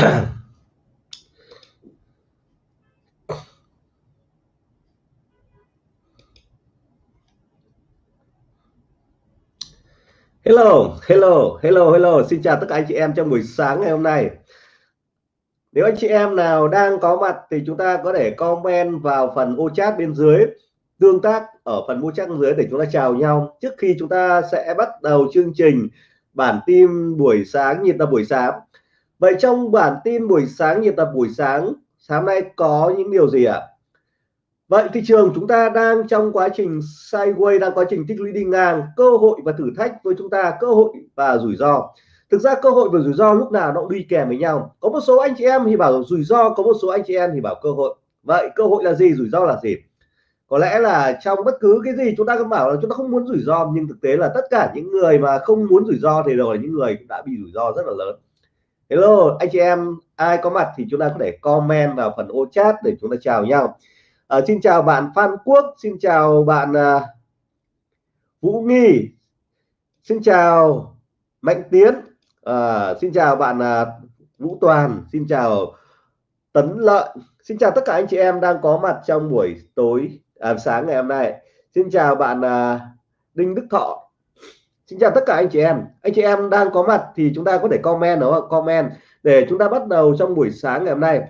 Hello, hello, hello, hello. Xin chào tất cả anh chị em trong buổi sáng ngày hôm nay. Nếu anh chị em nào đang có mặt thì chúng ta có thể comment vào phần ô chat bên dưới tương tác ở phần ô chat bên dưới để chúng ta chào nhau trước khi chúng ta sẽ bắt đầu chương trình bản tin buổi sáng nhịp là buổi sáng. Vậy trong bản tin buổi sáng, nhịp tập buổi sáng sáng nay có những điều gì ạ? À? Vậy thị trường chúng ta đang trong quá trình sideways, đang quá trình tích lũy đi ngang, cơ hội và thử thách với chúng ta, cơ hội và rủi ro thực ra cơ hội và rủi ro lúc nào nó cũng đi kèm với nhau có một số anh chị em thì bảo rủi ro, có một số anh chị em thì bảo cơ hội vậy cơ hội là gì, rủi ro là gì có lẽ là trong bất cứ cái gì chúng ta cũng bảo là chúng ta không muốn rủi ro, nhưng thực tế là tất cả những người mà không muốn rủi ro thì đều là những người cũng đã bị rủi ro rất là lớn hello anh chị em ai có mặt thì chúng ta có thể comment vào phần ô chat để chúng ta chào nhau. À, xin chào bạn Phan Quốc xin chào bạn à, Vũ Nghi xin chào Mạnh Tiến à, xin chào bạn à, Vũ Toàn xin chào Tấn Lợi. Xin chào tất cả anh chị em đang có mặt trong buổi tối à, sáng ngày hôm nay. Xin chào bạn à, Đinh Đức Thọ xin chào tất cả anh chị em. Anh chị em đang có mặt thì chúng ta có thể comment đúng không? Comment để chúng ta bắt đầu trong buổi sáng ngày hôm nay.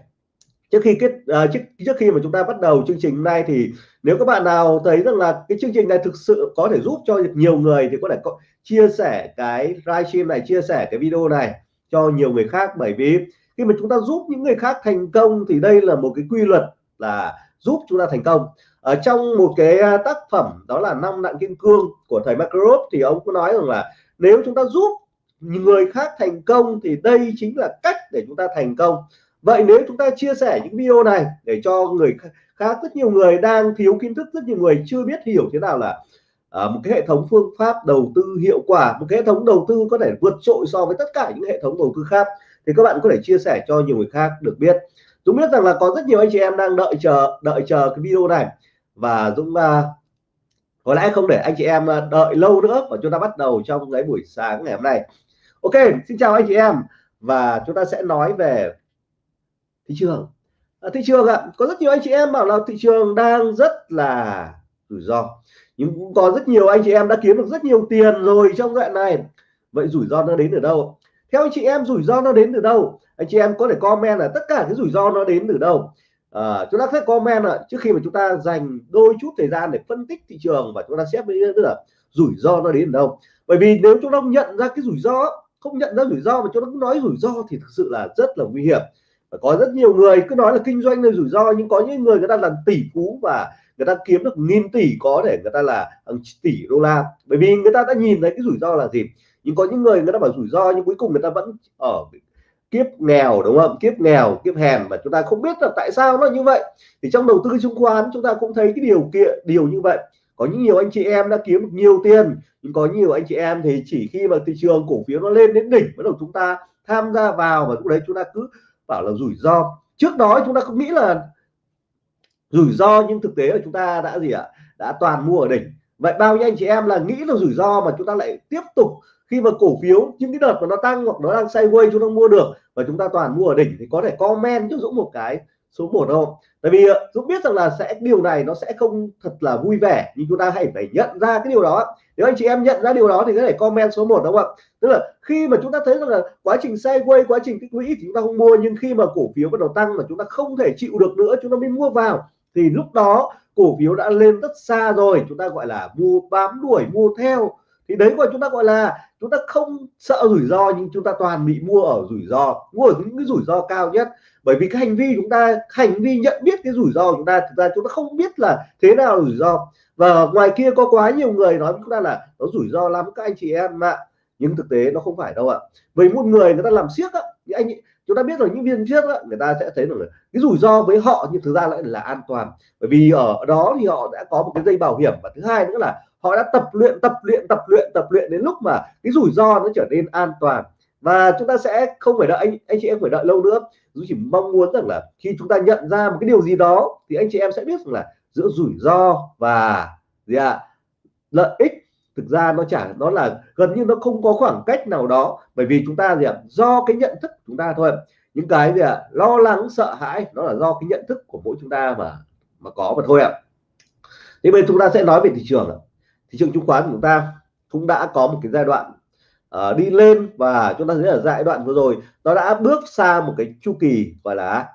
Trước khi kết uh, trước trước khi mà chúng ta bắt đầu chương trình hôm nay thì nếu các bạn nào thấy rằng là cái chương trình này thực sự có thể giúp cho nhiều người thì có thể có, chia sẻ cái livestream này chia sẻ cái video này cho nhiều người khác. Bởi vì khi mà chúng ta giúp những người khác thành công thì đây là một cái quy luật là giúp chúng ta thành công ở trong một cái à, tác phẩm đó là năm nặng kim cương của thầy Makarov thì ông có nói rằng là nếu chúng ta giúp người khác thành công thì đây chính là cách để chúng ta thành công. Vậy nếu chúng ta chia sẻ những video này để cho người khác, rất nhiều người đang thiếu kiến thức, rất nhiều người chưa biết hiểu thế nào là à, một cái hệ thống phương pháp đầu tư hiệu quả, một cái hệ thống đầu tư có thể vượt trội so với tất cả những hệ thống đầu tư khác thì các bạn có thể chia sẻ cho nhiều người khác được biết. Chúng biết rằng là có rất nhiều anh chị em đang đợi chờ đợi chờ cái video này và Dũng uh, có lẽ không để anh chị em à, đợi lâu nữa và chúng ta bắt đầu trong cái buổi sáng ngày hôm nay. Ok xin chào anh chị em. Và chúng ta sẽ nói về thị trường. À, thị trường ạ à, có rất nhiều anh chị em bảo là thị trường đang rất là rủi ro. Nhưng cũng có rất nhiều anh chị em đã kiếm được rất nhiều tiền rồi trong đoạn này. Vậy rủi ro nó đến từ đâu? Theo anh chị em rủi ro nó đến từ đâu? Anh chị em có thể comment là tất cả cái rủi ro nó đến từ đâu? À, chúng ta sẽ comment ạ. Trước khi mà chúng ta dành đôi chút thời gian để phân tích thị trường và chúng ta xét với tức là rủi ro nó đến đâu. Bởi vì nếu chúng ta không nhận ra cái rủi ro không nhận ra rủi ro mà chúng ta cứ nói rủi ro thì thực sự là rất là nguy hiểm. Có rất nhiều người cứ nói là kinh doanh là rủi ro nhưng có những người người ta làm tỷ phú và người ta kiếm được nghìn tỷ có thể người ta là tỷ đô la. Bởi vì người ta đã nhìn thấy cái rủi ro là gì? Nhưng có những người người ta bảo rủi ro nhưng cuối cùng người ta vẫn ở kiếp nghèo, đúng không? Kiếp nghèo, kiếp hèn mà chúng ta không biết là tại sao nó như vậy. Thì trong đầu tư chứng khoán chúng ta cũng thấy cái điều kiện, điều như vậy. Có những nhiều anh chị em đã kiếm được nhiều tiền, nhưng có nhiều anh chị em thì chỉ khi mà thị trường cổ phiếu nó lên đến đỉnh bắt đầu chúng ta tham gia vào và lúc đấy chúng ta cứ bảo là rủi ro. Trước đó chúng ta không nghĩ là rủi ro nhưng thực tế là chúng ta đã gì ạ? Đã toàn mua ở đỉnh. Vậy bao nhiêu anh chị em là nghĩ là rủi ro mà chúng ta lại tiếp tục khi mà cổ phiếu, những cái đợt mà nó tăng hoặc nó đang sideways chúng ta mua được và chúng ta toàn mua ở đỉnh thì có thể comment cho Dũng một cái số 1 không? Tại vì ờ, Dũng biết rằng là sẽ, điều này nó sẽ không thật là vui vẻ, nhưng chúng ta hãy phải nhận ra cái điều đó. Nếu anh chị em nhận ra điều đó thì có thể comment số 1 đúng không ạ? Tức là khi mà chúng ta thấy rằng là quá trình sideways, quá trình tích lũy thì chúng ta không mua, nhưng khi mà cổ phiếu bắt đầu tăng mà chúng ta không thể chịu được nữa, chúng ta mới mua vào, thì lúc đó cổ phiếu đã lên rất xa rồi, chúng ta gọi là mua bám đuổi, mua theo. Thì đấy gọi chúng ta gọi là chúng ta không sợ rủi ro, nhưng chúng ta toàn bị mua ở rủi ro mua ở những cái rủi ro cao nhất. Bởi vì cái hành vi chúng ta, hành vi nhận biết cái rủi ro chúng ta, thực ra chúng ta không biết là thế nào rủi ro. Và ngoài kia có quá nhiều người nói với chúng ta là nó rủi ro lắm các anh chị em ạ. Nhưng thực tế nó không phải đâu ạ. Với một người người ta làm siếc á, thì anh chúng ta biết rồi, những viên trước á, người ta sẽ thấy được cái rủi ro với họ nhưng thực ra lại là an toàn. Bởi vì ở đó thì họ đã có một cái dây bảo hiểm và thứ hai nữa là họ đã tập luyện tập luyện tập luyện tập luyện đến lúc mà cái rủi ro nó trở nên an toàn. Và chúng ta sẽ không phải đợi anh anh chị em phải đợi lâu nữa. Chúng chỉ mong muốn rằng là khi chúng ta nhận ra một cái điều gì đó thì anh chị em sẽ biết rằng là giữa rủi ro và gì ạ à, lợi ích thực ra nó chả nó là gần như nó không có khoảng cách nào đó. Bởi vì chúng ta gì ạ à, do cái nhận thức của chúng ta thôi. Những cái gì ạ à, lo lắng sợ hãi nó là do cái nhận thức của mỗi chúng ta mà mà có mà thôi ạ. À. thế bây giờ chúng ta sẽ nói về thị trường ạ thị trường chứng khoán của chúng ta cũng đã có một cái giai đoạn uh, đi lên và chúng ta thấy ở giai đoạn vừa rồi nó đã bước sang một cái chu kỳ gọi là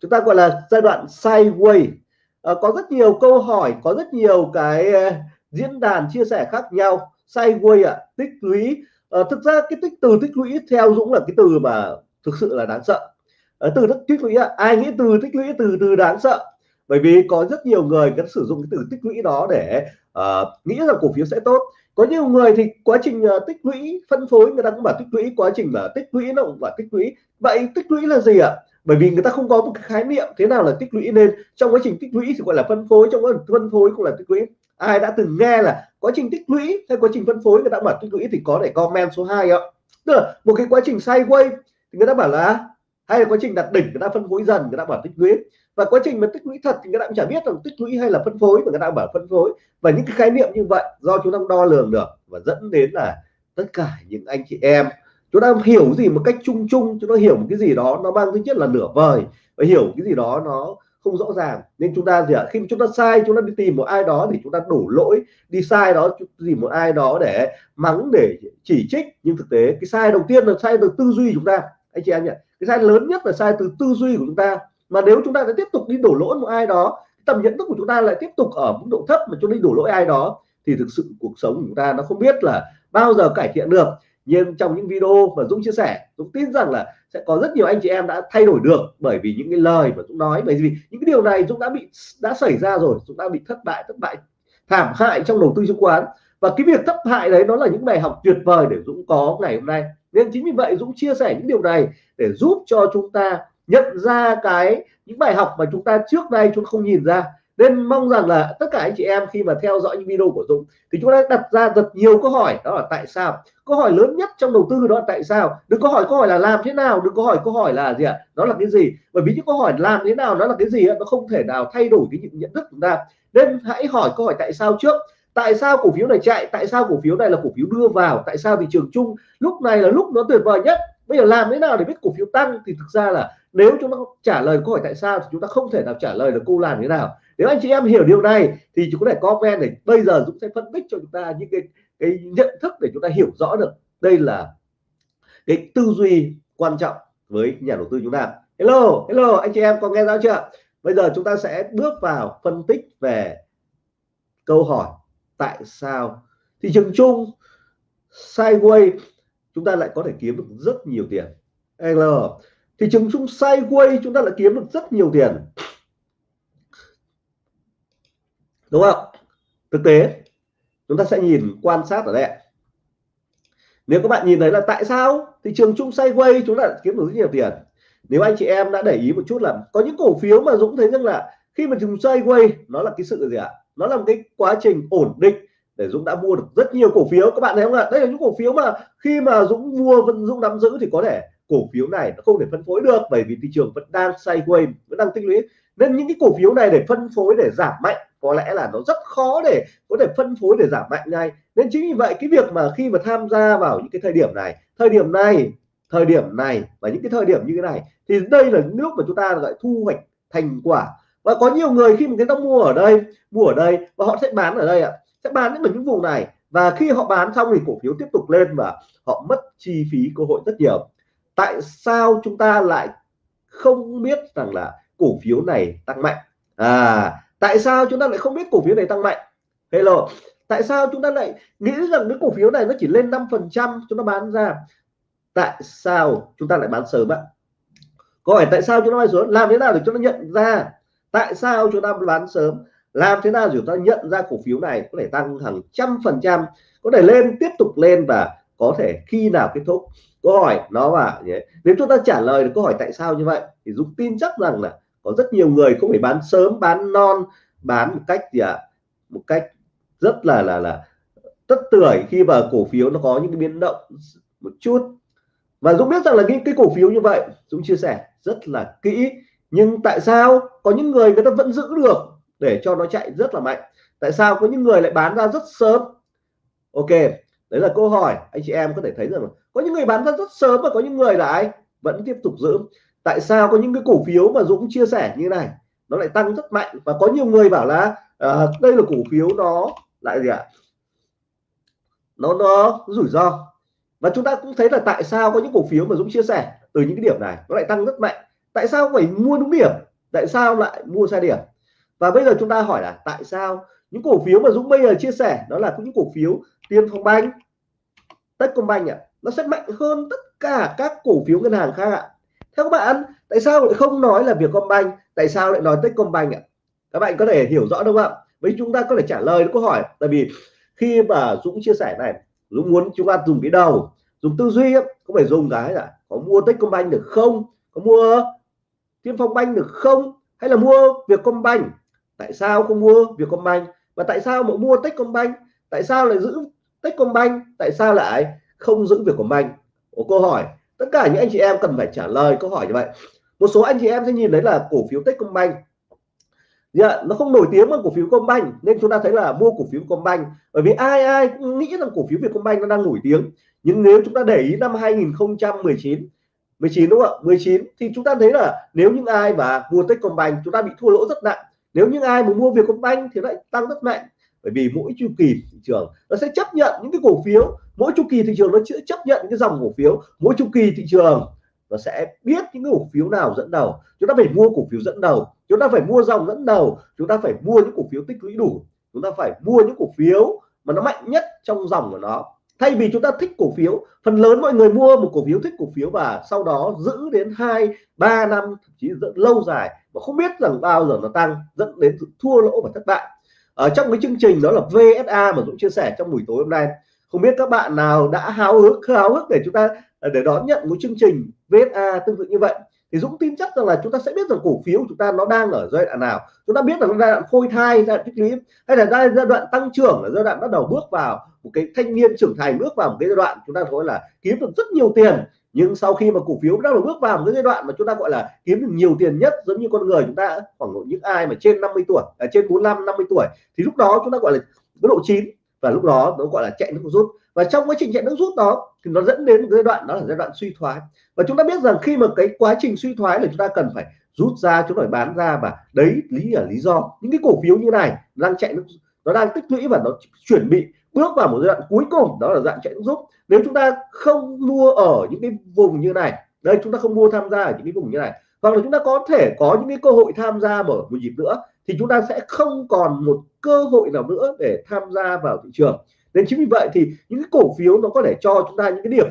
chúng ta gọi là giai đoạn sideways. Uh, có rất nhiều câu hỏi có rất nhiều cái uh, diễn đàn chia sẻ khác nhau. Sideways ạ à, tích lũy. Uh, thực ra cái tích từ tích lũy theo Dũng là cái từ mà thực sự là đáng sợ. Uh, từ tích lũy à, ai nghĩ từ tích lũy từ từ đáng sợ? Bởi vì có rất nhiều người vẫn sử dụng cái từ tích lũy đó để uh, nghĩ rằng cổ phiếu sẽ tốt. Có nhiều người thì quá trình uh, tích lũy phân phối người ta cũng bảo tích lũy quá trình mà tích lũy nó cũng bảo tích lũy. Vậy tích lũy là gì ạ? Bởi vì người ta không có một cái khái niệm thế nào là tích lũy nên trong quá trình tích lũy thì gọi là phân phối trong quá trình phân phối cũng là tích lũy. Ai đã từng nghe là quá trình tích lũy hay quá trình phân phối người ta bảo tích lũy thì có để comment số 2 ạ. Tức là một cái quá trình sideways thì người ta bảo là hay là quá trình đặt đỉnh người ta phân phối dần, người ta bảo tích lũy. Và quá trình mà tích lũy thật thì người ta cũng chả biết là tích lũy hay là phân phối, mà người ta bảo phân phối. Và những cái khái niệm như vậy do chúng ta đo lường được và dẫn đến là tất cả những anh chị em, chúng ta hiểu gì một cách chung chung, chúng ta hiểu một cái gì đó nó mang tính chất là nửa vời và hiểu cái gì đó nó không rõ ràng. Nên chúng ta gì ạ? Khi mà chúng ta sai, chúng ta đi tìm một ai đó thì chúng ta đổ lỗi, đi sai đó tìm một ai đó để mắng, để chỉ trích. Nhưng thực tế cái sai đầu tiên là sai từ tư duy chúng ta. Anh chị em nhỉ? Cái sai lớn nhất là sai từ tư duy của chúng ta. Mà nếu chúng ta sẽ tiếp tục đi đổ lỗi một ai đó tầm nhận thức của chúng ta lại tiếp tục ở mức độ thấp mà cho đi đổ lỗi ai đó, thì thực sự cuộc sống của chúng ta nó không biết là bao giờ cải thiện được. Nhưng trong những video mà Dũng chia sẻ, Dũng tin rằng là sẽ có rất nhiều anh chị em đã thay đổi được bởi vì những cái lời mà Dũng nói. Bởi vì những cái điều này Dũng đã bị, đã xảy ra rồi. Dũng đã bị thất bại thất bại, thảm hại trong đầu tư chứng khoán. Và cái việc thất bại đấy nó là những bài học tuyệt vời để Dũng có ngày hôm nay nên chính vì vậy Dũng chia sẻ những điều này để giúp cho chúng ta nhận ra cái những bài học mà chúng ta trước đây chúng không nhìn ra. Nên mong rằng là tất cả anh chị em khi mà theo dõi những video của Dũng thì chúng ta đặt ra rất nhiều câu hỏi. Đó là tại sao? Câu hỏi lớn nhất trong đầu tư đó là tại sao? Đừng có hỏi câu hỏi là làm thế nào, đừng có hỏi câu hỏi là gì ạ? Đó là cái gì? Bởi vì những câu hỏi làm thế nào đó là cái gì nó không thể nào thay đổi cái nhận thức của chúng ta. Nên hãy hỏi câu hỏi tại sao trước tại sao cổ phiếu này chạy? Tại sao cổ phiếu này là cổ phiếu đưa vào? Tại sao thị trường chung lúc này là lúc nó tuyệt vời nhất? Bây giờ làm thế nào để biết cổ phiếu tăng? Thì thực ra là nếu chúng ta trả lời câu hỏi tại sao thì chúng ta không thể nào trả lời được câu làm thế nào. Nếu anh chị em hiểu điều này thì chúng có thể comment để bây giờ Dũng sẽ phân tích cho chúng ta những cái cái nhận thức để chúng ta hiểu rõ được đây là cái tư duy quan trọng với nhà đầu tư chúng ta. Hello hello, anh chị em có nghe rõ chưa? Bây giờ chúng ta sẽ bước vào phân tích về câu hỏi tại sao? Thị trường chung sideways chúng ta lại có thể kiếm được rất nhiều tiền. L, thị trường chung sideways chúng ta lại kiếm được rất nhiều tiền. Đúng không? Thực tế, chúng ta sẽ nhìn, quan sát ở đây nếu các bạn nhìn thấy là tại sao thị trường chung sideways chúng ta kiếm được rất nhiều tiền? Nếu anh chị em đã để ý một chút là có những cổ phiếu mà Dũng thấy rằng là khi mà chúng sideways nó là cái sự gì ạ? Nó là một cái quá trình ổn định để Dũng đã mua được rất nhiều cổ phiếu. Các bạn thấy không ạ? Đây là những cổ phiếu mà khi mà Dũng mua, vẫn Dũng nắm giữ thì có thể cổ phiếu này nó không thể phân phối được bởi vì thị trường vẫn đang sideways, vẫn đang tích lũy. Nên những cái cổ phiếu này để phân phối, để giảm mạnh, có lẽ là nó rất khó để có thể phân phối, để giảm mạnh ngay. Nên chính vì vậy, cái việc mà khi mà tham gia vào những cái thời điểm này, thời điểm này, thời điểm này và những cái thời điểm như thế này, thì đây là nước mà chúng ta lại thu hoạch thành quả và có nhiều người khi mà người ta mua ở đây, mua ở đây và họ sẽ bán ở đây ạ. Sẽ bán đến những vùng này. Và khi họ bán xong thì cổ phiếu tiếp tục lên và họ mất chi phí, cơ hội rất nhiều. Tại sao chúng ta lại không biết rằng là cổ phiếu này tăng mạnh? À tại sao chúng ta lại không biết cổ phiếu này tăng mạnh? Hello, tại sao chúng ta lại nghĩ rằng cái cổ phiếu này nó chỉ lên 5 phần trăm chúng ta bán ra? Tại sao chúng ta lại bán sớm ạ? Có phải tại sao chúng ta bán sớm? Làm thế nào để chúng ta nhận ra tại sao chúng ta bán sớm? Làm thế nào để chúng ta nhận ra cổ phiếu này có thể tăng hàng trăm phần trăm, có thể lên, tiếp tục lên và có thể khi nào kết thúc? Câu hỏi nó và nếu chúng ta trả lời được câu hỏi tại sao như vậy, thì Dũng tin chắc rằng là có rất nhiều người không phải bán sớm, bán non, bán một cách gì ạ? À? một cách rất là là là tất tưởi khi mà cổ phiếu nó có những cái biến động một chút. Và Dũng biết rằng là những cái cổ phiếu như vậy, Dũng chia sẻ rất là kỹ nhưng tại sao có những người người ta vẫn giữ được để cho nó chạy rất là mạnh? Tại sao có những người lại bán ra rất sớm? Ok đấy là câu hỏi. Anh chị em có thể thấy rằng có những người bán ra rất sớm và có những người lại vẫn tiếp tục giữ. Tại sao có những cái cổ phiếu mà Dũng chia sẻ như này? Nó lại tăng rất mạnh và có nhiều người bảo là à, đây là cổ phiếu nó lại gì ạ? Nó nó rủi ro. Và chúng ta cũng thấy là tại sao có những cổ phiếu mà Dũng chia sẻ từ những cái điểm này nó lại tăng rất mạnh tại sao phải mua đúng điểm? Tại sao lại mua sai điểm? Và bây giờ chúng ta hỏi là tại sao những cổ phiếu mà Dũng bây giờ chia sẻ đó là những cổ phiếu Tiên Phong Banh Techcombank ạ à, nó sẽ mạnh hơn tất cả các cổ phiếu ngân hàng khác ạ. À. theo các bạn tại sao lại không nói là Vietcombank? Tại sao lại nói Techcombank ạ? À? các bạn có thể hiểu rõ đúng không ạ? Với chúng ta có thể trả lời câu hỏi tại vì khi mà Dũng chia sẻ này Dũng muốn chúng ta dùng cái đầu dùng tư duy không phải dùng cái là có mua Techcombank được không? Có mua Tiên Phong banh được không? Hay là mua Vietcombank? Tại sao không mua Vietcombank? Và tại sao mà mua Techcombank? Tại sao lại giữ Techcombank? Tại sao lại không giữ Vietcombank? Ủa, câu hỏi tất cả những anh chị em cần phải trả lời câu hỏi như vậy. Một số anh chị em sẽ nhìn thấy là cổ phiếu Techcombank. Dạ nó không nổi tiếng bằng cổ phiếu Combank nên chúng ta thấy là mua cổ phiếu Combank. Bởi vì ai ai cũng nghĩ rằng cổ phiếu Vietcombank nó đang nổi tiếng. Nhưng nếu chúng ta để ý năm 2019 19 đúng không ạ? 19 thì chúng ta thấy là nếu những ai mà mua Techcombank, chúng ta bị thua lỗ rất nặng. Nếu những ai mà mua Vietcombank thì lại tăng rất mạnh. Bởi vì mỗi chu kỳ thị trường nó sẽ chấp nhận những cái cổ phiếu. Mỗi chu kỳ thị trường nó sẽ chấp nhận những cái dòng cổ phiếu. Mỗi chu kỳ thị trường nó sẽ biết những cái cổ phiếu nào dẫn đầu. Chúng ta phải mua cổ phiếu dẫn đầu. Chúng ta phải mua dòng dẫn đầu. Chúng ta phải mua những cổ phiếu tích lũy đủ. Chúng ta phải mua những cổ phiếu mà nó mạnh nhất trong dòng của nó thay vì chúng ta thích cổ phiếu, phần lớn mọi người mua một cổ phiếu thích cổ phiếu và sau đó giữ đến hai, ba năm, thậm chí rất lâu dài mà không biết rằng bao giờ nó tăng, dẫn đến thua lỗ và thất bại. Ở trong cái chương trình đó là VSA mà Dũng chia sẻ trong buổi tối hôm nay. Không biết các bạn nào đã háo hức háo hức để chúng ta à, để đón nhận một chương trình VSA tương tự như vậy? Thì Dũng tin chắc rằng là chúng ta sẽ biết rằng cổ phiếu của chúng ta nó đang ở giai đoạn nào. Chúng ta biết là giai đoạn phôi thai giai đoạn tích lũy hay là giai đoạn tăng trưởng là giai đoạn bắt đầu bước vào một cái thanh niên trưởng thành bước vào một cái giai đoạn chúng ta gọi là kiếm được rất nhiều tiền. Nhưng sau khi mà cổ phiếu bắt đầu bước vào một cái giai đoạn mà chúng ta gọi là kiếm được nhiều tiền nhất giống như con người chúng ta khoảng những ai mà trên 50 tuổi à, trên 45 50 tuổi thì lúc đó chúng ta gọi là cái độ chín và lúc đó nó gọi là chạy nước rút. Và trong quá trình chạy nước rút đó, thì nó dẫn đến giai đoạn, đó là giai đoạn suy thoái. Và chúng ta biết rằng khi mà cái quá trình suy thoái là chúng ta cần phải rút ra, chúng phải bán ra. Và đấy, lý là lý do. Những cái cổ phiếu như này đang chạy nước, nó đang tích lũy và nó chuẩn bị bước vào một giai đoạn cuối cùng, đó là dạng chạy nước rút. Nếu chúng ta không mua ở những cái vùng như này, đây, chúng ta không mua tham gia ở những cái vùng như này, hoặc là chúng ta có thể có những cái cơ hội tham gia mở một dịp nữa thì chúng ta sẽ không còn một cơ hội nào nữa để tham gia vào thị trường. Nên chính vì vậy thì những cái cổ phiếu nó có thể cho chúng ta những cái điểm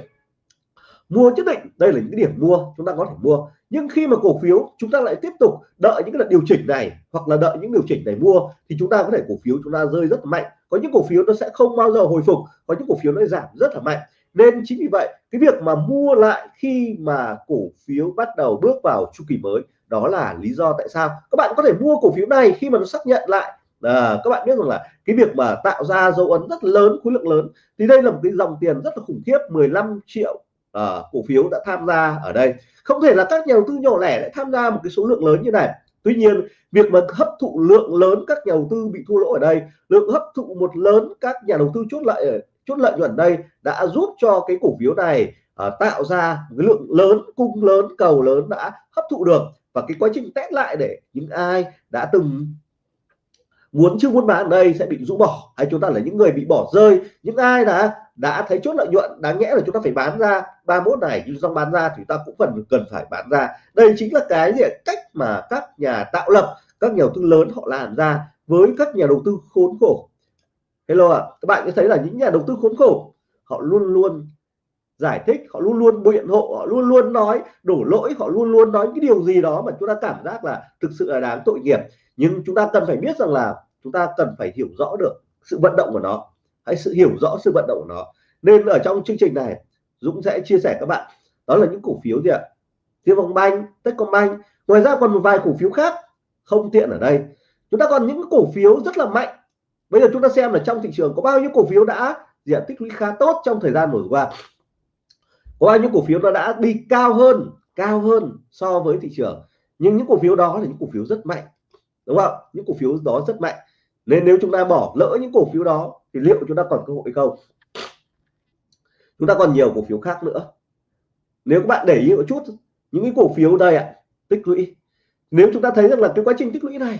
mua nhất định. Đây là những cái điểm mua, chúng ta có thể mua. Nhưng khi mà cổ phiếu chúng ta lại tiếp tục đợi những cái điều chỉnh này hoặc là đợi những điều chỉnh để mua thì chúng ta có thể cổ phiếu chúng ta rơi rất mạnh. Có những cổ phiếu nó sẽ không bao giờ hồi phục, có những cổ phiếu nó giảm rất là mạnh. Nên chính vì vậy, cái việc mà mua lại khi mà cổ phiếu bắt đầu bước vào chu kỳ mới đó là lý do tại sao các bạn có thể mua cổ phiếu này khi mà nó xác nhận lại. À, các bạn biết rằng là cái việc mà tạo ra dấu ấn rất lớn khối lượng lớn thì đây là một cái dòng tiền rất là khủng khiếp 15 triệu à, cổ phiếu đã tham gia ở đây. Không thể là các nhà đầu tư nhỏ lẻ lại tham gia một cái số lượng lớn như này. Tuy nhiên việc mà hấp thụ lượng lớn các nhà đầu tư bị thua lỗ ở đây lượng hấp thụ một lớn các nhà đầu tư chốt lợi chốt lợi nhuận đây đã giúp cho cái cổ phiếu này uh, tạo ra cái lượng lớn cung lớn cầu lớn đã hấp thụ được và cái quá trình test lại để những ai đã từng muốn chưa muốn bán ở đây sẽ bị rũ bỏ hay chúng ta là những người bị bỏ rơi những ai đã đã thấy chốt lợi nhuận đáng nhẽ là chúng ta phải bán ra 31 này nhưng do bán ra thì ta cũng cần cần phải bán ra. Đây chính là cái gì cách mà các nhà tạo lập các nhà đầu tư lớn họ làm ra với các nhà đầu tư khốn khổ. Hello ạ à, các bạn có thấy là những nhà đầu tư khốn khổ họ luôn luôn giải thích họ luôn luôn biện hộ họ luôn luôn nói đổ lỗi họ luôn luôn nói cái điều gì đó mà chúng ta cảm giác là thực sự là đáng tội nghiệp. Nhưng chúng ta cần phải biết rằng là chúng ta cần phải hiểu rõ được sự vận động của nó. Hãy sự hiểu rõ sự vận động của nó. Nên ở trong chương trình này Dũng sẽ chia sẻ các bạn. Đó là những cổ phiếu gì ạ? Thiên Vọng Banh, Techcombank. Ngoài ra còn một vài cổ phiếu khác không tiện ở đây. Chúng ta còn những cổ phiếu rất là mạnh. Bây giờ chúng ta xem là trong thị trường có bao nhiêu cổ phiếu đã diện tích lũy khá tốt trong thời gian vừa qua có bao nhiêu cổ phiếu nó đã đi cao hơn cao hơn so với thị trường? Nhưng những cổ phiếu đó là những cổ phiếu rất mạnh, đúng không? Những cổ phiếu đó rất mạnh. Nên nếu chúng ta bỏ lỡ những cổ phiếu đó, thì liệu chúng ta còn cơ hội không? Chúng ta còn nhiều cổ phiếu khác nữa. Nếu các bạn để ý một chút, những cái cổ phiếu đây ạ, tích lũy. Nếu chúng ta thấy rằng là cái quá trình tích lũy này,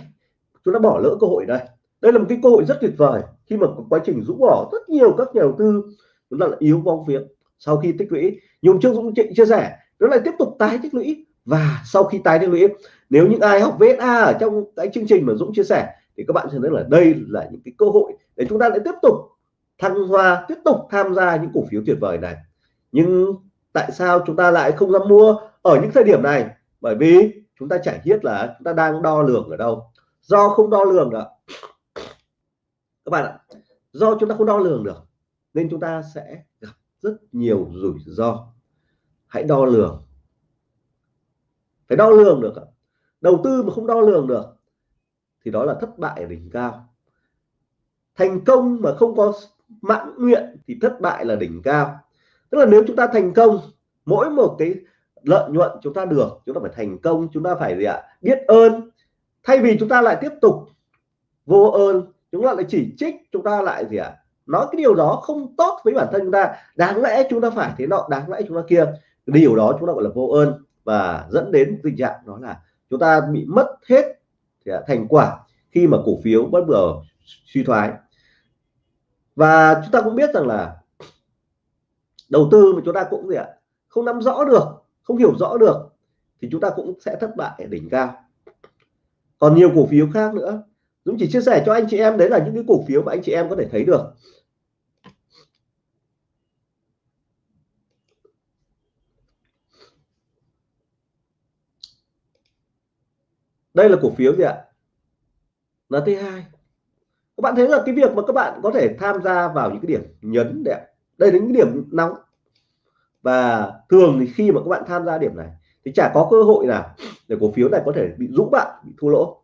chúng ta bỏ lỡ cơ hội đây. Đây là một cái cơ hội rất tuyệt vời khi mà quá trình rũ bỏ rất nhiều các nhà đầu tư, chúng ta là yếu bóng phiếu sau khi tích lũy. Nhưng trước Dũng chia sẻ nó lại tiếp tục tái tích lũy. Và sau khi tái tích lũy, nếu những ai học VSA ở trong cái chương trình mà Dũng chia sẻ, thì các bạn sẽ thấy là đây là những cái cơ hội để chúng ta lại tiếp tục thăng hoa, tiếp tục tham gia những cổ phiếu tuyệt vời này. Nhưng tại sao chúng ta lại không dám mua ở những thời điểm này? Bởi vì chúng ta chả biết là chúng ta đang đo lường ở đâu. Do không đo lường được. Các bạn ạ, do chúng ta không đo lường được, nên chúng ta sẽ rất nhiều rủi ro. Hãy đo lường. Phải đo lường được đầu tư mà không đo lường được, thì đó là thất bại ở đỉnh cao. Thành công mà không có mãn nguyện, thì thất bại là đỉnh cao. Tức là nếu chúng ta thành công, mỗi một cái lợi nhuận chúng ta được, chúng ta phải thành công, chúng ta phải gì ạ? Biết ơn. Thay vì chúng ta lại tiếp tục vô ơn, chúng ta lại chỉ trích, chúng ta lại gì ạ? Nói cái điều đó không tốt với bản thân chúng ta, đáng lẽ chúng ta phải thế nọ, đáng lẽ chúng ta kia. Điều đó chúng ta gọi là vô ơn và dẫn đến tình trạng đó là chúng ta bị mất hết thành quả khi mà cổ phiếu bất ngờ suy thoái. Và chúng ta cũng biết rằng là đầu tư mà chúng ta cũng gì ạ, không nắm rõ được, không hiểu rõ được, thì chúng ta cũng sẽ thất bại ở đỉnh cao. Còn nhiều cổ phiếu khác nữa Dũng chỉ chia sẻ cho anh chị em, đấy là những cái cổ phiếu mà anh chị em có thể thấy được. Đây là cổ phiếu gì ạ? NT2 các bạn thấy là cái việc mà các bạn có thể tham gia vào những cái điểm nhấn đẹp đây là những điểm nóng. Và thường thì khi mà các bạn tham gia điểm này, thì chả có cơ hội nào để cổ phiếu này có thể bị rũ bạn, bị thua lỗ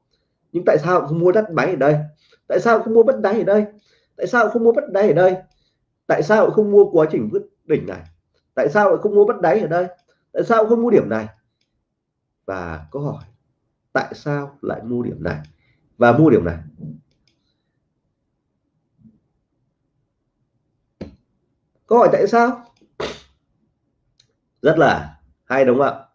nhưng tại sao không mua đất máy ở đây? Tại sao không mua bất đáy ở đây? Tại sao không mua bất đáy ở đây? Tại sao không mua quá trình vứt đỉnh này? Tại sao lại không mua bất đáy ở đây? Tại sao không mua điểm này? Và câu hỏi, tại sao lại mua điểm này? Và mua điểm này. Câu hỏi tại sao? Rất là hay đúng không ạ?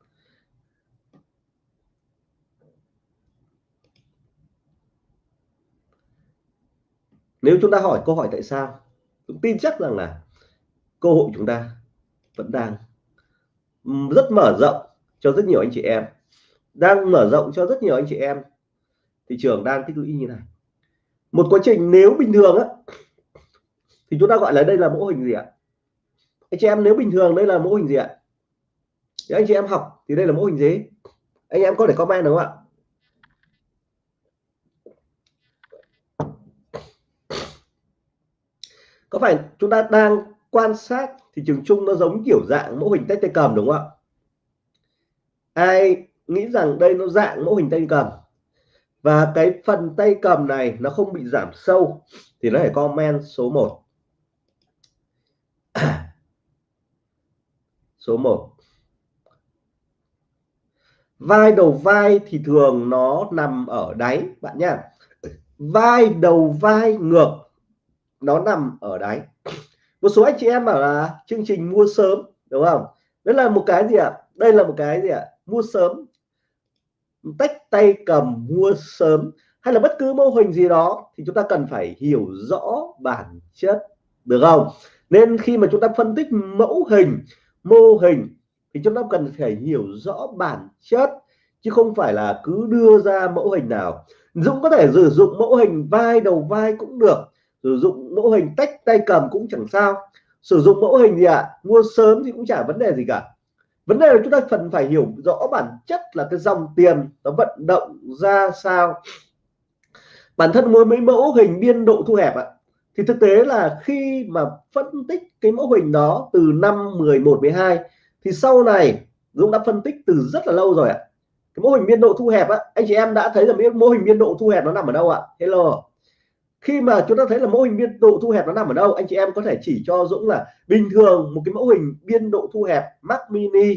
Nếu chúng ta hỏi câu hỏi tại sao, tôi tin chắc rằng là cơ hội chúng ta vẫn đang rất mở rộng cho rất nhiều anh chị em. Đang mở rộng cho rất nhiều anh chị em, thị trường đang tích lũy như này. Một quá trình nếu bình thường á, thì chúng ta gọi là đây là mô hình gì ạ? Anh chị em nếu bình thường đây là mô hình gì ạ? Thì anh chị em học thì đây là mô hình gì? Anh em có thể comment đúng không ạ có phải chúng ta đang quan sát thị trường chung nó giống kiểu dạng mẫu hình tay tay cầm đúng không ạ? Ai nghĩ rằng đây nó dạng mẫu hình tay cầm? Và cái phần tay cầm này nó không bị giảm sâu thì nó phải comment số 1 số 1 vai đầu vai thì thường nó nằm ở đáy, bạn nhá. Vai đầu vai ngược nó nằm ở đáy. Một số anh chị em bảo là chương trình mua sớm, đúng không? Đây là một cái gì ạ? Đây là một cái gì ạ? Mua sớm. Tách tay cầm mua sớm. Hay là bất cứ mô hình gì đó thì chúng ta cần phải hiểu rõ bản chất, được không? Nên khi mà chúng ta phân tích mẫu hình, mô hình thì chúng ta cần phải hiểu rõ bản chất, chứ không phải là cứ đưa ra mẫu hình nào. Dũng có thể sử dụng mẫu hình vai đầu vai cũng được sử dụng mẫu hình tách tay cầm cũng chẳng sao. Sử dụng mẫu hình gì ạ? À? mua sớm thì cũng chả vấn đề gì cả. Vấn đề là chúng ta cần phải hiểu rõ bản chất là cái dòng tiền nó vận động ra sao. Bản thân mỗi mấy mẫu hình biên độ thu hẹp ạ. Thì thực tế là khi mà phân tích cái mẫu hình đó từ năm 11 12 thì sau này Dũng đã phân tích từ rất là lâu rồi ạ. Cái mô hình biên độ thu hẹp á, anh chị em đã thấy là mô hình biên độ thu hẹp nó nằm ở đâu ạ? Hello khi mà chúng ta thấy là mô hình biên độ thu hẹp nó nằm ở đâu, anh chị em có thể chỉ cho Dũng là bình thường một cái mẫu hình biên độ thu hẹp Mac Mini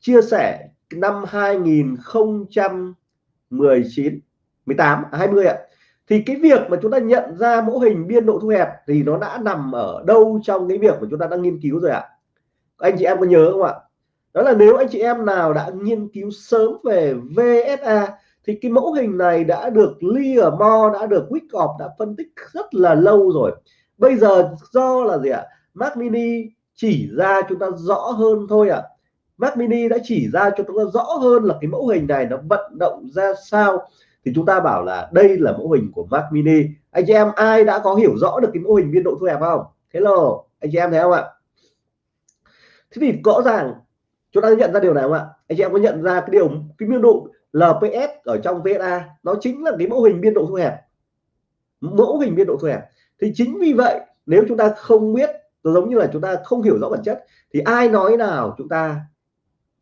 chia sẻ năm 2019 18 20 ạ. Thì cái việc mà chúng ta nhận ra mẫu hình biên độ thu hẹp thì nó đã nằm ở đâu trong cái việc mà chúng ta đang nghiên cứu rồi ạ? Anh chị em có nhớ không ạ? Đó là nếu anh chị em nào đã nghiên cứu sớm về VSA thì cái mẫu hình này đã được Learmore đã được Wyckoff đã phân tích rất là lâu rồi. Bây giờ do là gì ạ? Mac Mini chỉ ra chúng ta rõ hơn thôi ạ. À. Mac Mini đã chỉ ra cho chúng ta rõ hơn là cái mẫu hình này nó vận động ra sao. Thì chúng ta bảo là đây là mẫu hình của Mac Mini. Anh chị em, ai đã có hiểu rõ được cái mẫu hình biên độ thu hẹp không? Hello, anh chị em thấy không ạ? Thế thì rõ ràng, chúng ta nhận ra điều này không ạ? Anh chị em có nhận ra cái điều, cái biên độ LPS ở trong VSA nó chính là cái mẫu hình biên độ thu hẹp. Mẫu hình biên độ thu hẹp. Thì chính vì vậy, nếu chúng ta không biết giống như là chúng ta không hiểu rõ bản chất, thì ai nói nào chúng ta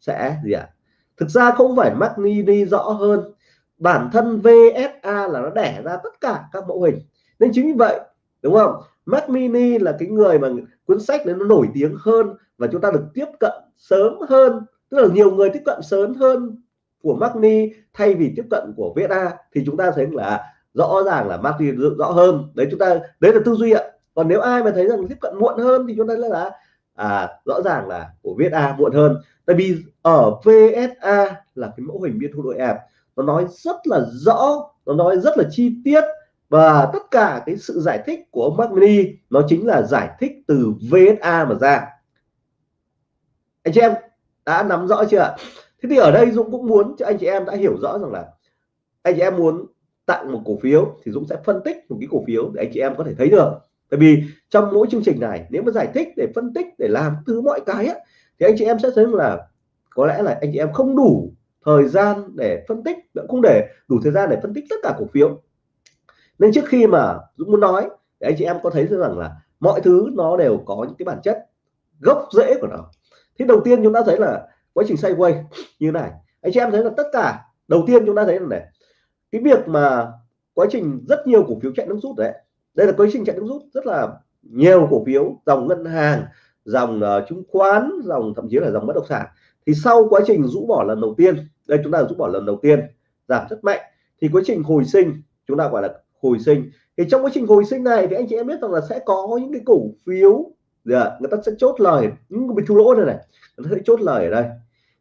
sẽ gì ạ? À? thực ra không phải Mac Mini rõ hơn. Bản thân VSA là nó đẻ ra tất cả các mẫu hình. Nên chính vì vậy, đúng không? Mac Mini là cái người mà cuốn sách đấy nó nổi tiếng hơn và chúng ta được tiếp cận sớm hơn. Tức là nhiều người tiếp cận sớm hơn của Magni thay vì tiếp cận của VSA thì chúng ta thấy là rõ ràng là Magni rõ hơn. Đấy chúng ta đấy là tư duy ạ. Còn nếu ai mà thấy rằng tiếp cận muộn hơn thì chúng ta là à, rõ ràng là của VSA muộn hơn. Tại vì ở VSA là cái mẫu hình biên thu đội ẹp nó nói rất là rõ nó nói rất là chi tiết và tất cả cái sự giải thích của ông Magni nó chính là giải thích từ VSA mà ra. Anh chị em đã nắm rõ chưa thế thì ở đây Dũng cũng muốn cho anh chị em đã hiểu rõ rằng là anh chị em muốn tặng một cổ phiếu thì Dũng sẽ phân tích một cái cổ phiếu để anh chị em có thể thấy được. Tại vì trong mỗi chương trình này nếu mà giải thích để phân tích để làm thứ mọi cái á, thì anh chị em sẽ thấy là có lẽ là anh chị em không đủ thời gian để phân tích cũng để đủ thời gian để phân tích tất cả cổ phiếu. Nên trước khi mà Dũng muốn nói thì anh chị em có thấy rằng là mọi thứ nó đều có những cái bản chất gốc rễ của nó. Thì đầu tiên chúng ta thấy là quá trình sideways như này. Anh chị em thấy là tất cả đầu tiên chúng ta thấy là này cái việc mà quá trình rất nhiều cổ phiếu chạy nước rút đấy đây là quá trình chạy nước rút rất là nhiều cổ phiếu dòng ngân hàng dòng uh, chứng khoán dòng thậm chí là dòng bất động sản. Thì sau quá trình rũ bỏ lần đầu tiên đây chúng ta rũ bỏ lần đầu tiên giảm rất mạnh thì quá trình hồi sinh chúng ta gọi là hồi sinh. Thì trong quá trình hồi sinh này thì anh chị em biết rằng là sẽ có những cái cổ phiếu dạ, người ta sẽ chốt lời những bị thua lỗ này này người ta sẽ chốt lời ở đây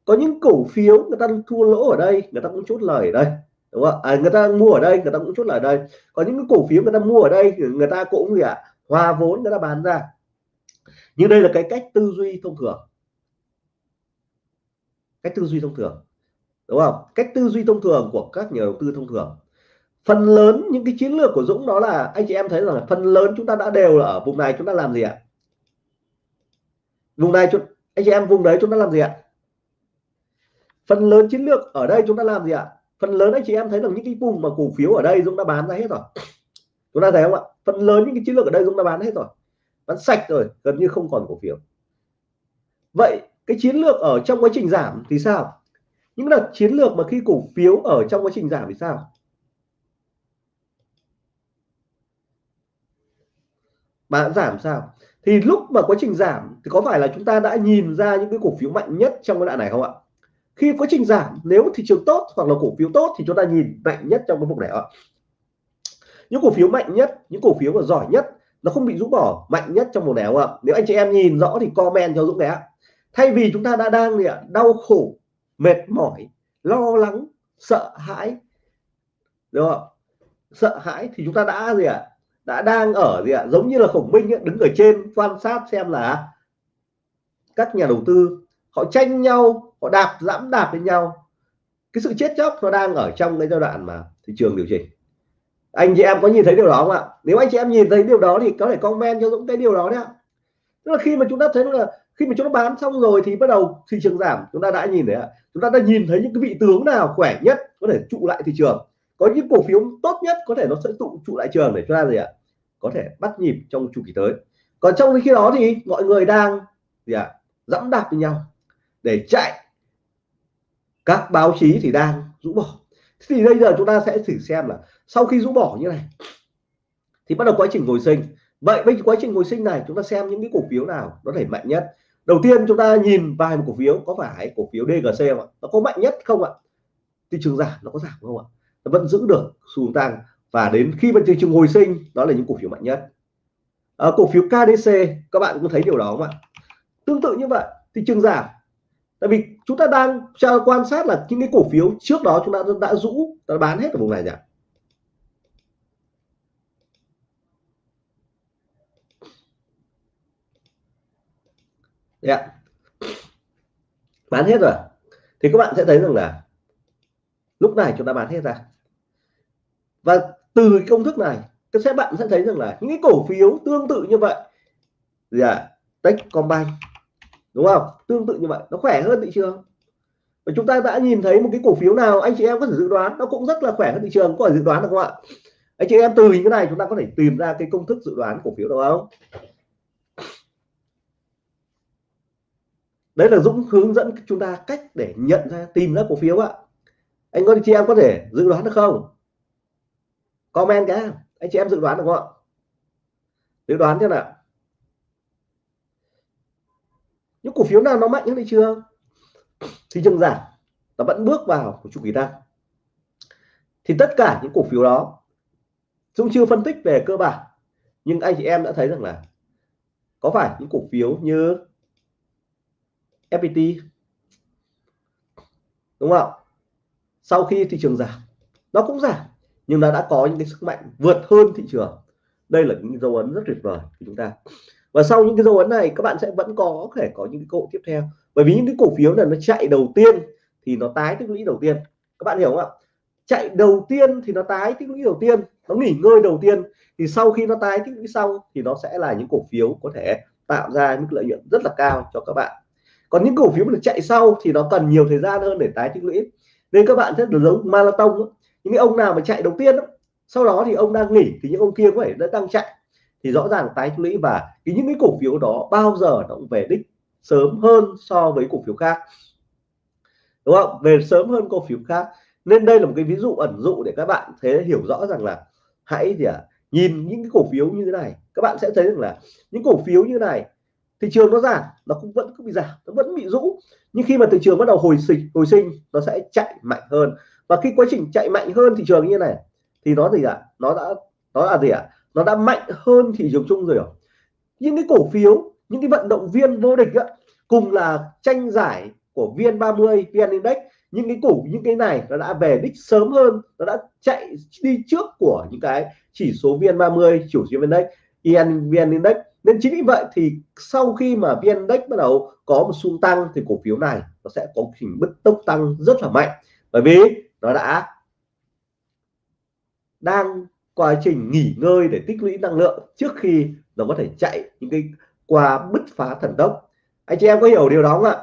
có những cổ phiếu người ta thua lỗ ở đây người ta cũng chốt lời ở đây đúng không à, người ta mua ở đây người ta cũng chốt lời ở đây. Có những cổ phiếu người ta mua ở đây người ta cũng gì ạ? À, hòa vốn người ta bán ra. Nhưng đây là cái cách tư duy thông thường. Cách tư duy thông thường đúng không? Cách tư duy thông thường của các nhà đầu tư thông thường. Phần lớn những cái chiến lược của Dũng đó là anh chị em thấy rằng phần lớn chúng ta đã đều là ở vùng này chúng ta làm gì ạ? Vùng này anh chị em vùng đấy chúng ta làm gì ạ? Phần lớn chiến lược ở đây chúng ta làm gì ạ? Phần lớn anh chị em thấy rằng những cái vùng mà cổ phiếu ở đây chúng đã bán ra hết rồi. Chúng ta thấy không ạ? Phần lớn những cái chiến lược ở đây chúng đã bán hết rồi. Bán sạch rồi, gần như không còn cổ phiếu. Vậy cái chiến lược ở trong quá trình giảm thì sao? Những đợt chiến lược mà khi cổ phiếu ở trong quá trình giảm thì sao? Bạn giảm sao? Thì lúc mà quá trình giảm thì có phải là chúng ta đã nhìn ra những cái cổ phiếu mạnh nhất trong cái đoạn này không ạ? Khi quá trình giảm nếu thị trường tốt hoặc là cổ phiếu tốt thì chúng ta nhìn mạnh nhất trong cái vùng này ạ. Những cổ phiếu mạnh nhất những cổ phiếu mà giỏi nhất nó không bị rũ bỏ mạnh nhất trong vùng này không ạ. Nếu anh chị em nhìn rõ thì comment cho Dũng này ạ. Thay vì chúng ta đã đang gì ạ đau khổ mệt mỏi lo lắng sợ hãi đúng không sợ hãi thì chúng ta đã gì ạ? Đã đang ở gì ạ? Giống như là khổng minh ấy, đứng ở trên quan sát xem là các nhà đầu tư họ tranh nhau họ đạp dẫm đạp lên nhau. Cái sự chết chóc nó đang ở trong cái giai đoạn mà thị trường điều chỉnh. Anh chị em có nhìn thấy điều đó không ạ? Nếu anh chị em nhìn thấy điều đó thì có thể comment cho Dũng cái điều đó đấy ạ. Tức là khi mà chúng ta thấy là khi mà chúng ta bán xong rồi thì bắt đầu thị trường giảm. Chúng ta đã nhìn thấy ạ. Chúng ta đã nhìn thấy những cái vị tướng nào khỏe nhất có thể trụ lại thị trường. Có những cổ phiếu tốt nhất có thể nó sẽ tụ trụ lại trường để cho ta gì ạ? Có thể bắt nhịp trong chu kỳ tới. Còn trong khi đó thì mọi người đang gì ạ? Dẫm đạp với nhau để chạy các báo chí thì đang rũ bỏ. Thì bây giờ chúng ta sẽ thử xem là sau khi rũ bỏ như này thì bắt đầu quá trình hồi sinh. Vậy với quá trình hồi sinh này chúng ta xem những cái cổ phiếu nào nó thể mạnh nhất. Đầu tiên chúng ta nhìn vài một cổ phiếu có phải cổ phiếu DGC không ạ? Nó có mạnh nhất không ạ? Thị trường giảm nó có giảm không ạ? Nó vẫn giữ được xu hướng tăng. Và đến khi mà thị trường hồi sinh đó là những cổ phiếu mạnh nhất. À, cổ phiếu KDC các bạn cũng thấy điều đó không ạ? Tương tự như vậy thị trường giảm tại vì chúng ta đang quan sát là những cái cổ phiếu trước đó chúng ta đã rũ, đã bán hết ở vùng này nhỉ? Yeah. bán hết rồi. Thì các bạn sẽ thấy rằng là lúc này chúng ta bán hết ra. Và từ cái công thức này, các sẽ bạn sẽ thấy rằng là những cái cổ phiếu tương tự như vậy. Dạ. Là à Techcombank đúng không? Tương tự như vậy. Nó khỏe hơn thị trường. Và chúng ta đã nhìn thấy một cái cổ phiếu nào anh chị em có thể dự đoán, nó cũng rất là khỏe hơn thị trường, có thể dự đoán được không ạ? Anh chị em từ những cái này chúng ta có thể tìm ra cái công thức dự đoán cổ phiếu được không? Đấy là Dũng hướng dẫn chúng ta cách để nhận ra, tìm ra cổ phiếu ạ. Anh có, chị em có thể dự đoán được không? Comment cái. Anh chị em dự đoán được không ạ? Dự đoán thế nào? Những cổ phiếu nào nó mạnh hơn thị trường thị trường giảm, nó vẫn bước vào của chu kỳ tăng. Thì tất cả những cổ phiếu đó Dũng chưa phân tích về cơ bản, nhưng anh chị em đã thấy rằng là có phải những cổ phiếu như FPT đúng không sau khi thị trường giảm, nó cũng giảm, nhưng nó đã có những cái sức mạnh vượt hơn thị trường. Đây là những dấu ấn rất tuyệt vời của chúng ta và sau những cái dấu ấn này, các bạn sẽ vẫn có thể có những cái cơ hội tiếp theo. Bởi vì những cái cổ phiếu này nó chạy đầu tiên thì nó tái tích lũy đầu tiên. Các bạn hiểu không ạ? Chạy đầu tiên thì nó tái tích lũy đầu tiên, nó nghỉ ngơi đầu tiên. Thì sau khi nó tái tích lũy xong thì nó sẽ là những cổ phiếu có thể tạo ra những lợi nhuận rất là cao cho các bạn. Còn những cổ phiếu mà chạy sau thì nó cần nhiều thời gian hơn để tái tích lũy. Nên các bạn sẽ được giống marathon những ông nào mà chạy đầu tiên sau đó thì ông đang nghỉ thì những ông kia có thể đã đang chạy thì rõ ràng tái lũy và cái những cái cổ phiếu đó bao giờ nó cũng về đích sớm hơn so với cổ phiếu khác. Đúng không? Về sớm hơn cổ phiếu khác. Nên đây là một cái ví dụ ẩn dụ để các bạn thế hiểu rõ rằng là hãy gì à, nhìn những cái cổ phiếu như thế này các bạn sẽ thấy rằng là những cổ phiếu như này thị trường nó giảm nó cũng vẫn cứ bị giảm nó vẫn bị rũ. Nhưng khi mà thị trường bắt đầu hồi sinh hồi sinh nó sẽ chạy mạnh hơn. Và khi quá trình chạy mạnh hơn thị trường như này thì nó gì ạ? À? nó đã nó là gì ạ? à? Nó đã mạnh hơn thị trường chung rồi à? những cái cổ phiếu những cái vận động viên vô địch á, cùng là tranh giải của VN30 VN Index những cái cổ những cái này nó đã về đích sớm hơn nó đã chạy đi trước của những cái chỉ số VN30 chủ số Index EN VN Index. Nên chính vì vậy thì sau khi mà VN Index bắt đầu có một xu tăng thì cổ phiếu này nó sẽ có trình bứt tốc tăng rất là mạnh. Bởi vì nó đã đang quá trình nghỉ ngơi để tích lũy năng lượng trước khi nó có thể chạy những cái qua bứt phá thần tốc. Anh chị em có hiểu điều đó không ạ?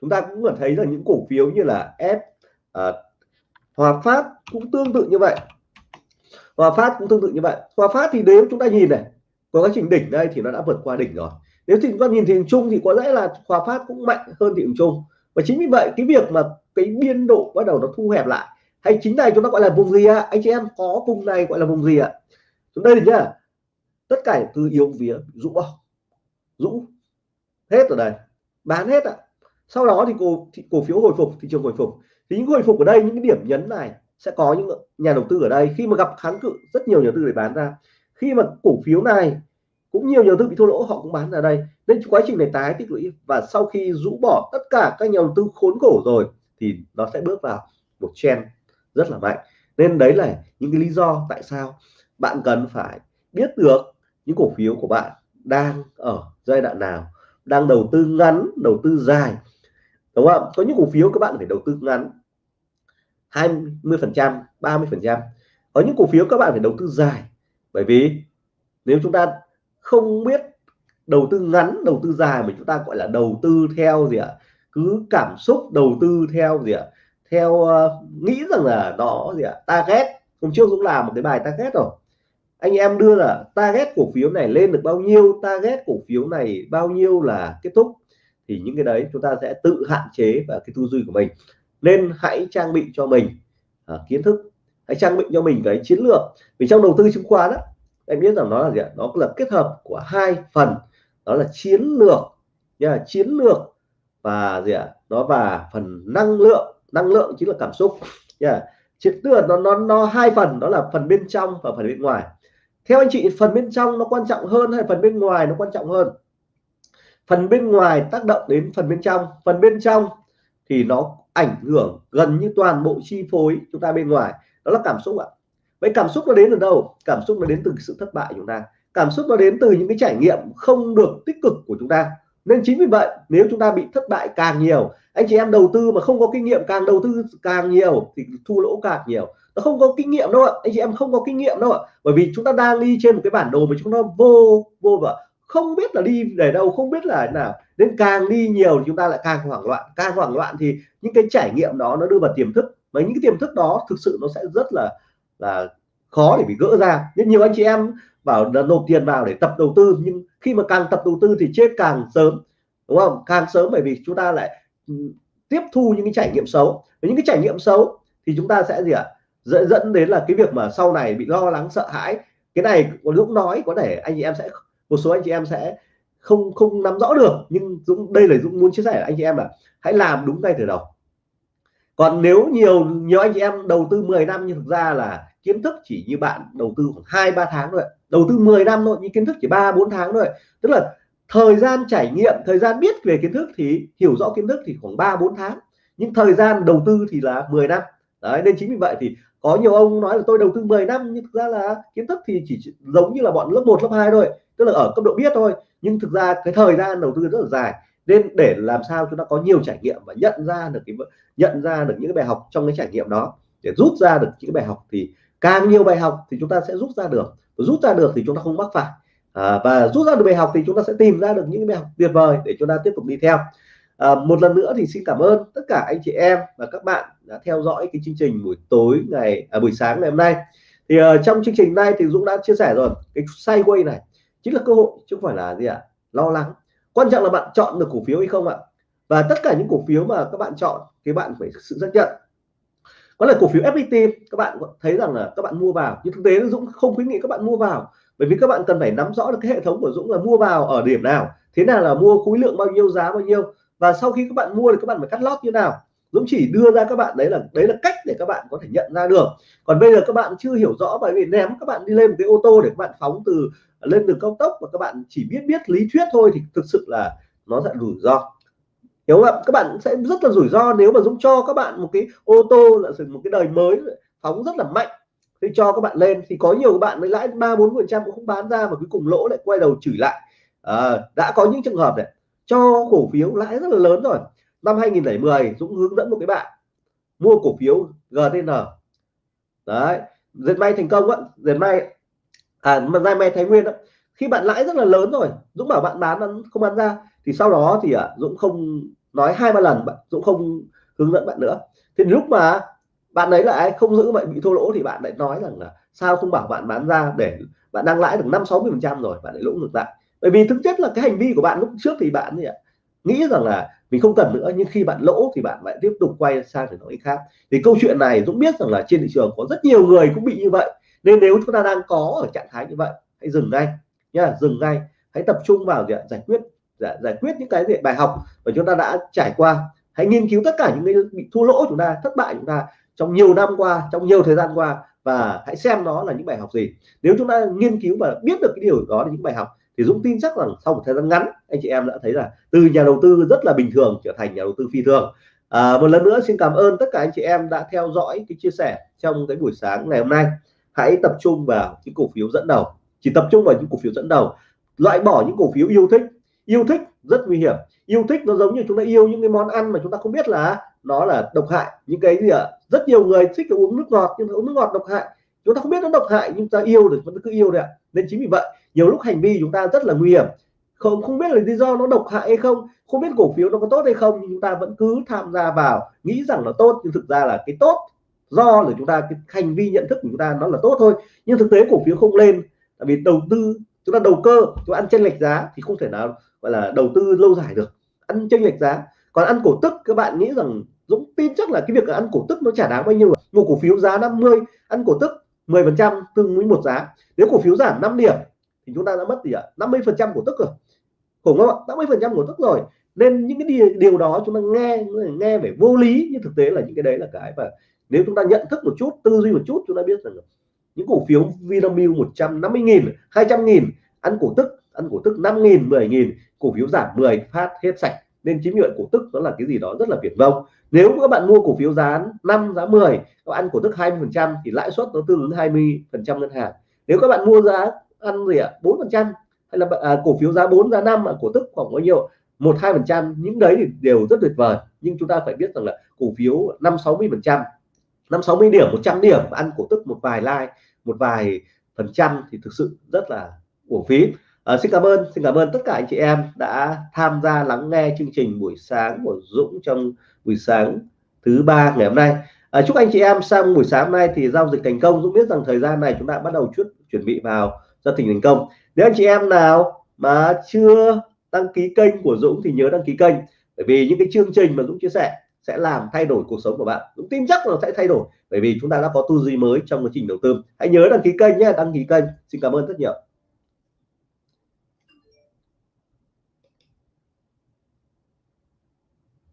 Chúng ta cũng có thấy là những cổ phiếu như là F à, Hòa Phát cũng tương tự như vậy. Hòa Phát cũng tương tự như vậy. Hòa Phát thì nếu chúng ta nhìn này có quá trình đỉnh đây thì nó đã vượt qua đỉnh rồi. Nếu thì chúng ta nhìn thị trường chung thì có lẽ là Hòa Phát cũng mạnh hơn thị trường chung. Và chính vì vậy cái việc mà cái biên độ bắt đầu nó thu hẹp lại hay chính này chúng ta gọi là vùng gì ạ? Anh chị em, có vùng này gọi là vùng gì ạ? Chúng đây nhá. Tất cả từ yếu vía, rũ bỏ. Rũ. Hết ở đây bán hết ạ. Sau đó thì cổ thì cổ phiếu hồi phục, thị trường hồi phục. Thì những hồi phục ở đây, những cái điểm nhấn này sẽ có những nhà đầu tư ở đây. Khi mà gặp kháng cự, rất nhiều nhà đầu tư để bán ra. Khi mà cổ phiếu này, cũng nhiều nhà đầu tư bị thua lỗ, họ cũng bán ra đây. Nên quá trình này tái tích lũy. Và sau khi rũ bỏ tất cả các nhà đầu tư khốn khổ rồi, thì nó sẽ bước vào một trend rất là mạnh. Nên đấy là những cái lý do tại sao bạn cần phải biết được những cổ phiếu của bạn đang ở giai đoạn nào, đang đầu tư ngắn, đầu tư dài. Đúng không? Có những cổ phiếu các bạn phải đầu tư ngắn 20 phần trăm 30 phần trăm. Có những cổ phiếu các bạn phải đầu tư dài. Bởi vì nếu chúng ta không biết đầu tư ngắn, đầu tư dài mà chúng ta gọi là đầu tư theo gì ạ? Cứ cảm xúc đầu tư theo gì ạ? Theo uh, nghĩ rằng là đó gì ạ? Target. Hôm trước cũng làm một cái bài target rồi. Anh em đưa là target cổ phiếu này lên được bao nhiêu target cổ phiếu này bao nhiêu là kết thúc thì những cái đấy chúng ta sẽ tự hạn chế và cái tư duy của mình. Nên hãy trang bị cho mình à, kiến thức. Hãy trang bị cho mình cái chiến lược. Vì trong đầu tư chứng khoán đó em biết rằng nó là gì ạ? Nó là kết hợp của hai phần. Đó là chiến lược nha chiến lược và gì ạ? Nó và phần năng lượng năng lượng chính là cảm xúc. Yeah. Triệt lược nó nó nó hai phần, đó là phần bên trong và phần bên ngoài. Theo anh chị, phần bên trong nó quan trọng hơn hay phần bên ngoài nó quan trọng hơn? Phần bên ngoài tác động đến phần bên trong. Phần bên trong thì nó ảnh hưởng gần như toàn bộ chi phối chúng ta bên ngoài. Đó là cảm xúc ạ. Vậy cảm xúc nó đến từ đâu? Cảm xúc nó đến từ sự thất bại của chúng ta. Cảm xúc nó đến từ những cái trải nghiệm không được tích cực của chúng ta. Nên chính vì vậy, nếu chúng ta bị thất bại càng nhiều anh chị em đầu tư mà không có kinh nghiệm càng đầu tư càng nhiều thì thu lỗ càng nhiều. Nó không có kinh nghiệm đâu ạ. Anh chị em không có kinh nghiệm đâu ạ. Bởi vì chúng ta đang đi trên một cái bản đồ mà chúng ta vô vô và không biết là đi để đâu, không biết là nào. Nên càng đi nhiều thì chúng ta lại càng hoảng loạn. Càng hoảng loạn thì những cái trải nghiệm đó nó đưa vào tiềm thức. Và những cái tiềm thức đó thực sự nó sẽ rất là là khó để bị gỡ ra. Nên nhiều anh chị em bảo là nộp tiền vào để tập đầu tư. Nhưng khi mà càng tập đầu tư thì chết càng sớm. Đúng không? Càng sớm bởi vì chúng ta lại tiếp thu những cái trải nghiệm xấu. Với những cái trải nghiệm xấu thì chúng ta sẽ gì ạ? Dẫn dẫn đến là cái việc mà sau này bị lo lắng, sợ hãi. Cái này có Dũng nói, có thể anh chị em sẽ, một số anh chị em sẽ không không nắm rõ được. Nhưng Dũng, đây là Dũng muốn chia sẻ anh chị em là hãy làm đúng ngay từ đầu. Còn nếu nhiều nhiều anh chị em đầu tư 10 năm nhưng thực ra là kiến thức chỉ như bạn đầu tư khoảng hai, ba tháng thôi đầu tư 10 năm thôi, nhưng kiến thức chỉ ba, bốn tháng thôi tức là thời gian trải nghiệm, thời gian biết về kiến thức thì hiểu rõ kiến thức thì khoảng 3 4 tháng. Nhưng thời gian đầu tư thì là 10 năm. Đấy, nên chính vì vậy thì có nhiều ông nói là tôi đầu tư 10 năm, nhưng thực ra là kiến thức thì chỉ giống như là bọn lớp 1 lớp 2 thôi. Tức là ở cấp độ biết thôi, nhưng thực ra cái thời gian đầu tư rất là dài. Nên để làm sao chúng ta có nhiều trải nghiệm và nhận ra được cái nhận ra được những cái bài học trong cái trải nghiệm đó. Để rút ra được những cái bài học thì càng nhiều bài học thì chúng ta sẽ rút ra được. Rút ra được thì chúng ta không mắc phải à, và rút ra được bài học thì chúng ta sẽ tìm ra được những bài học tuyệt vời để chúng ta tiếp tục đi theo. À, một lần nữa thì xin cảm ơn tất cả anh chị em và các bạn đã theo dõi cái chương trình buổi tối ngày à, buổi sáng ngày hôm nay. Thì uh, trong chương trình này thì Dũng đã chia sẻ rồi cái sideways này chính là cơ hội chứ không phải là gì ạ à? lo lắng. Quan trọng là bạn chọn được cổ phiếu hay không ạ? Và tất cả những cổ phiếu mà các bạn chọn thì bạn phải sự xác nhận. Có là cổ phiếu FPT các bạn thấy rằng là các bạn mua vào. Nhưng thực tế Dũng không khuyến nghị các bạn mua vào bởi vì các bạn cần phải nắm rõ được cái hệ thống của Dũng là mua vào ở điểm nào, thế nào là mua khối lượng bao nhiêu, giá bao nhiêu, và sau khi các bạn mua thì các bạn phải cắt lót như nào. Dũng chỉ đưa ra các bạn, đấy là đấy là cách để các bạn có thể nhận ra được. Còn bây giờ các bạn chưa hiểu rõ bởi vì ném các bạn đi lên một cái ô tô để các bạn phóng từ, lên đường cao tốc và các bạn chỉ biết biết lý thuyết thôi thì thực sự là nó sẽ rủi ro. Hiểu không ạ? Các bạn sẽ rất là rủi ro nếu mà Dũng cho các bạn một cái ô tô là một cái đời mới phóng rất là mạnh thì cho các bạn lên thì có nhiều bạn mới lãi ba bốn phần trăm cũng không bán ra mà cuối cùng lỗ lại quay đầu chửi lại. À, đã có những trường hợp này cho cổ phiếu lãi rất là lớn rồi. Năm 2010 Dũng hướng dẫn một cái bạn mua cổ phiếu GTN đấy dệt may thành công á dệt may à mà dệt may Thái Nguyên đó khi bạn lãi rất là lớn rồi Dũng bảo bạn bán không bán ra thì sau đó thì à, Dũng không nói hai ba lần bạn Dũng không hướng dẫn bạn nữa. Thì lúc mà bạn ấy lại không giữ vậy bị thua lỗ thì bạn lại nói rằng là sao không bảo bạn bán ra để bạn đang lãi được năm sáu mươi phần trăm rồi bạn lại lỗ ngược lại. Bởi vì thực chất là cái hành vi của bạn lúc trước thì bạn gì ạ nghĩ rằng là mình không cần nữa nhưng khi bạn lỗ thì bạn lại tiếp tục quay sang để nói khác. Thì câu chuyện này Dũng biết rằng là trên thị trường có rất nhiều người cũng bị như vậy nên nếu chúng ta đang có ở trạng thái như vậy hãy dừng ngay nha dừng ngay. Hãy tập trung vào giải quyết giải, giải quyết những cái bài học mà chúng ta đã trải qua. Hãy nghiên cứu tất cả những cái bị thua lỗ chúng ta thất bại chúng ta trong nhiều năm qua trong nhiều thời gian qua và hãy xem đó là những bài học gì. Nếu chúng ta nghiên cứu và biết được cái điều đó là những bài học thì Dũng tin chắc rằng sau một thời gian ngắn anh chị em đã thấy là từ nhà đầu tư rất là bình thường trở thành nhà đầu tư phi thường. À, một lần nữa xin cảm ơn tất cả anh chị em đã theo dõi cái chia sẻ trong cái buổi sáng ngày hôm nay. Hãy tập trung vào những cổ phiếu dẫn đầu. Chỉ tập trung vào những cổ phiếu dẫn đầu. Loại bỏ những cổ phiếu yêu thích. Yêu thích rất nguy hiểm. Yêu thích nó giống như chúng ta yêu những cái món ăn mà chúng ta không biết là đó là độc hại. Những cái gì ạ? Rất nhiều người thích uống nước ngọt, nhưng uống nước ngọt độc hại. Chúng ta không biết nó độc hại, nhưng ta yêu được vẫn cứ yêu đấy ạ. Nên chính vì vậy, nhiều lúc hành vi chúng ta rất là nguy hiểm. Không không biết là lý do nó độc hại hay không không biết cổ phiếu nó có tốt hay không, nhưng chúng ta vẫn cứ tham gia vào, nghĩ rằng là tốt, nhưng thực ra là cái tốt do là chúng ta, cái hành vi nhận thức của chúng ta nó là tốt thôi. Nhưng thực tế cổ phiếu không lên, tại vì đầu tư, chúng ta đầu cơ, chúng ta ăn chênh lệch giá thì không thể nào, gọi là đầu tư lâu dài được. Ăn chênh lệch giá. Còn ăn cổ tức, các bạn nghĩ rằng Dũng tin chắc là cái việc ăn cổ tức nó chả đáng bao nhiêu một cổ phiếu giá 50 ăn cổ tức 10 phần trăm tương với một giá. Nếu cổ phiếu giảm 5 điểm thì chúng ta đã mất gì ạ? 50 phần trăm cổ tức rồi. Khủng không ạ? 50 phần trăm cổ tức rồi. Nên những cái điều, điều đó chúng ta nghe nghe về vô lý nhưng thực tế là những cái đấy là cái mà nếu chúng ta nhận thức một chút tư duy một chút chúng ta biết rằng những cổ phiếu Vinamilk 150 nghìn 200 nghìn ăn cổ tức ăn cổ tức 5 nghìn 10 nghìn cổ phiếu giảm 10 phát hết sạch nên chiếm nhuận cổ tức đó là cái gì đó rất là viển vông. Nếu các bạn mua cổ phiếu giá 5 giá 10 các bạn ăn cổ tức 20 phần trăm thì lãi suất nó tương ứng 20 phần trăm ngân hàng. Nếu các bạn mua giá ăn gì ạ? bốn phần trăm hay là à, cổ phiếu giá 4 giá 5 mà cổ tức khoảng bao nhiêu? một hai phần trăm. Những đấy thì đều rất tuyệt vời. Nhưng chúng ta phải biết rằng là cổ phiếu năm sáu mươi phần trăm năm sáu mươi điểm 100 điểm ăn cổ tức một vài like một vài phần trăm thì thực sự rất là uổng phí à, xin cảm ơn xin cảm ơn tất cả anh chị em đã tham gia lắng nghe chương trình buổi sáng của Dũng trong buổi sáng thứ ba ngày hôm nay. À, chúc anh chị em sang buổi sáng hôm nay thì giao dịch thành công. Dũng biết rằng thời gian này chúng ta bắt đầu chút chuẩn bị vào giao dịch thành công. Nếu anh chị em nào mà chưa đăng ký kênh của Dũng thì nhớ đăng ký kênh. Bởi vì những cái chương trình mà Dũng chia sẻ sẽ làm thay đổi cuộc sống của bạn. Dũng tin chắc là sẽ thay đổi bởi vì chúng ta đã có tư duy mới trong quá trình đầu tư. Hãy nhớ đăng ký kênh nhé đăng ký kênh. Xin cảm ơn rất nhiều.